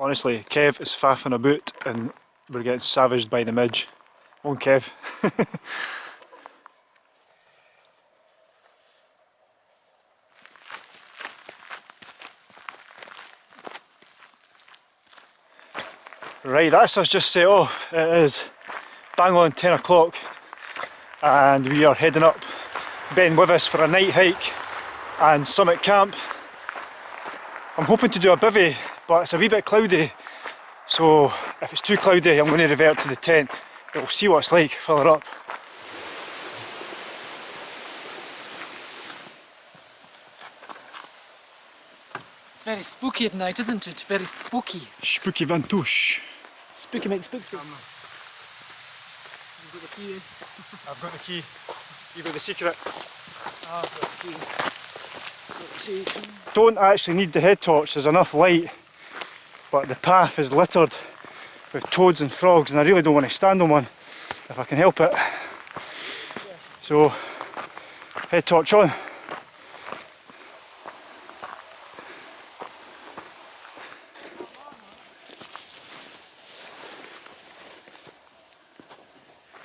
Honestly, Kev is faffing about and we're getting savaged by the midge. On Kev. right, that's us just set off. It is bang on 10 o'clock and we are heading up Ben Wyvis for a night hike and summit camp. I'm hoping to do a bivvy but it's a wee bit cloudy so if it's too cloudy I'm going to revert to the tent. We'll see what it's like, fill it up. It's very spooky at night, isn't it? Very spooky. Spooky Vantouche. Spooky makes spooky. You've got the key. I've got the key. You've got the secret. Ah, I've got the key. Got the secret. Don't actually need the head torch, there's enough light. But the path is littered with toads and frogs and I really don't want to stand on one if I can help it. So, head torch on.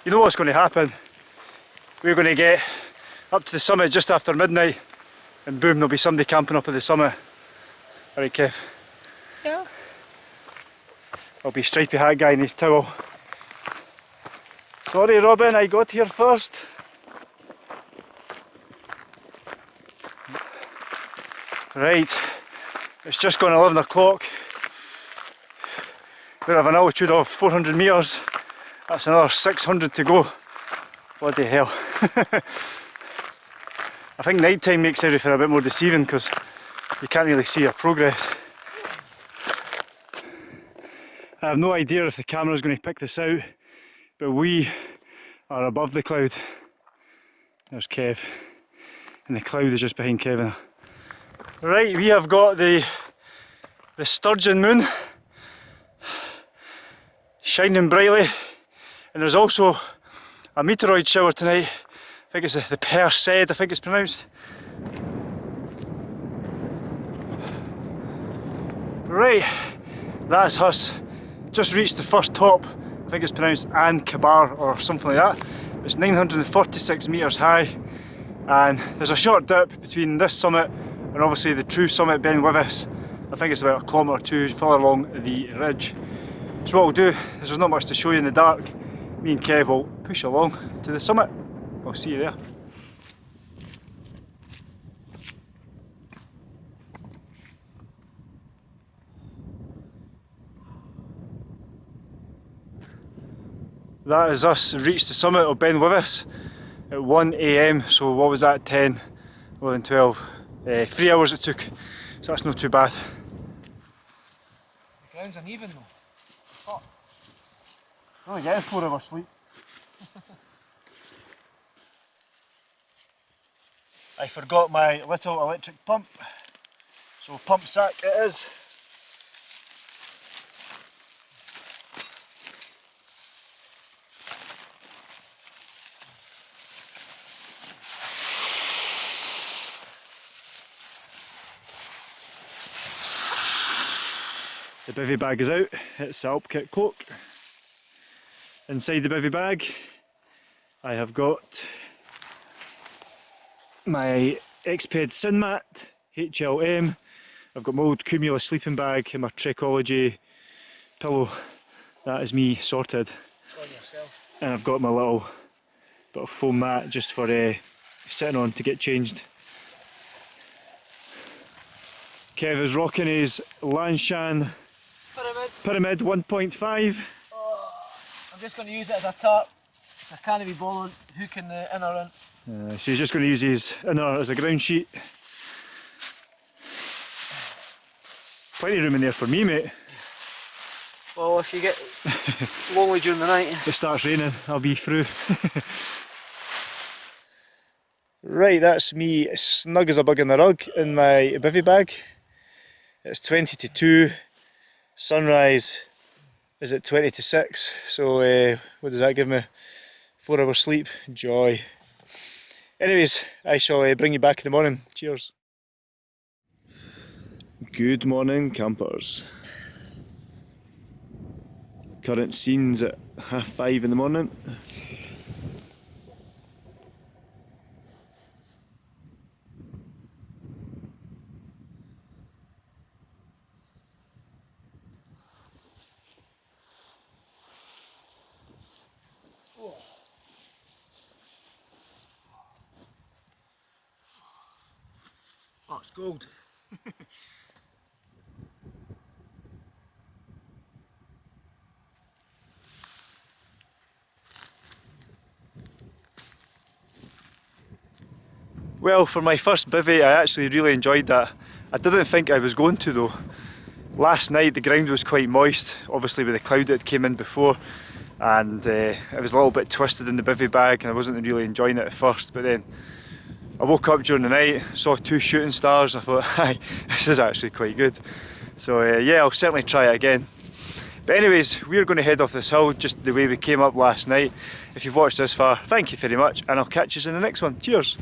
You know what's going to happen? We're going to get up to the summit just after midnight and boom, there'll be somebody camping up at the summit. Alright Kev. I'll be stripy hat guy in his towel. Sorry Robin, I got here first. Right, it's just gone 11 o'clock. We have an altitude of 400 metres. That's another 600 to go. Bloody hell. I think night time makes everything a bit more deceiving because you can't really see your progress. I have no idea if the camera is going to pick this out, but we are above the cloud. There's Kev, and the cloud is just behind Kevin. Right, we have got the the sturgeon moon shining brightly, and there's also a meteoroid shower tonight. I think it's the, the Perseid, I think it's pronounced. Right, that's us just reached the first top, I think it's pronounced An Cabar or something like that. It's 946 metres high and there's a short dip between this summit and obviously the true summit Ben Wyvis. I think it's about a kilometre or two further along the ridge. So what we'll do is there's not much to show you in the dark. Me and Kev will push along to the summit. I'll see you there. That is us reached the summit of Ben Wyvis at 1am, so what was that, 10, 11, 12, uh, 3 hours it took, so that's not too bad. The ground's uneven though. Oh. Only getting 4 hours sleep. I forgot my little electric pump, so pump sack it is. The bivy bag is out, it's the Alpkit cloak. Inside the bivy bag I have got my Exped SynMat HLM. I've got my old Cumulus sleeping bag and my Trekology pillow. That is me sorted. And I've got my little bit of foam mat just for uh, sitting on to get changed. Kev is rocking his Lanshan Pyramid. Pyramid 1.5. Oh, I'm just going to use it as a tarp. I can't be bothered hooking the inner in. Uh, so he's just going to use his inner as a ground sheet. Plenty of room in there for me mate. Well, if you get lonely during the night. If it starts raining, I'll be through. right, that's me snug as a bug in the rug in my bivy bag. It's 20 to 2. Sunrise is at 20 to 6. So uh, what does that give me? 4 hours sleep. Joy. Anyways, I shall uh, bring you back in the morning. Cheers. Good morning campers. Current scenes at half five in the morning. It's gold. Well, for my first bivvy, I actually really enjoyed that. I didn't think I was going to though. Last night the ground was quite moist, obviously with the cloud that came in before, and uh, it was a little bit twisted in the bivvy bag, and I wasn't really enjoying it at first. But then I woke up during the night, saw two shooting stars. I thought, "Hi, this is actually quite good." So uh, yeah, I'll certainly try it again. But anyways, we're going to head off this hill just the way we came up last night. If you've watched this far, thank you very much, and I'll catch you in the next one. Cheers!